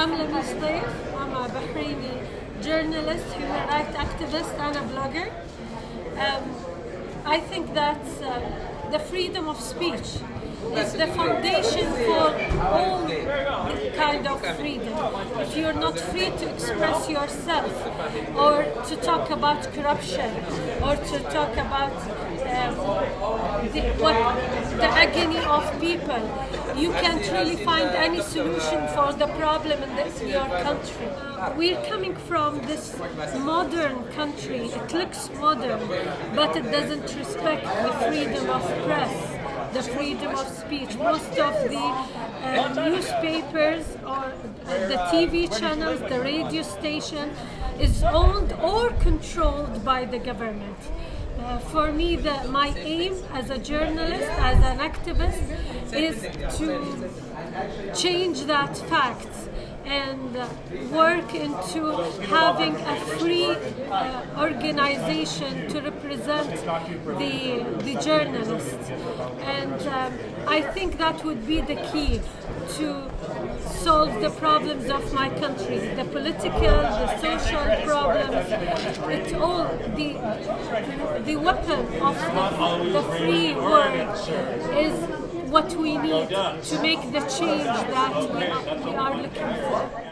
I'm Taif. I'm a Bahraini journalist, human rights activist, and a blogger. Um, I think that uh, the freedom of speech is the foundation for all kind of freedom. If you're not free to express yourself, or to talk about corruption, or to talk about um, the, what, the agony of people, you can't really find any solution for the problem in this, your country. We're coming from this modern country. It looks modern, but it doesn't respect the freedom of press the freedom of speech. Most of the uh, newspapers or the TV channels, the radio station is owned or controlled by the government. Uh, for me, the, my aim as a journalist, as an activist, is to change that fact and work into having a free uh, organization to represent the, the journalists. And um, I think that would be the key to solve the problems of my country, the political, the social problems. It's all the, the weapon of the, the free world is what we need to make the change that we are, looking for.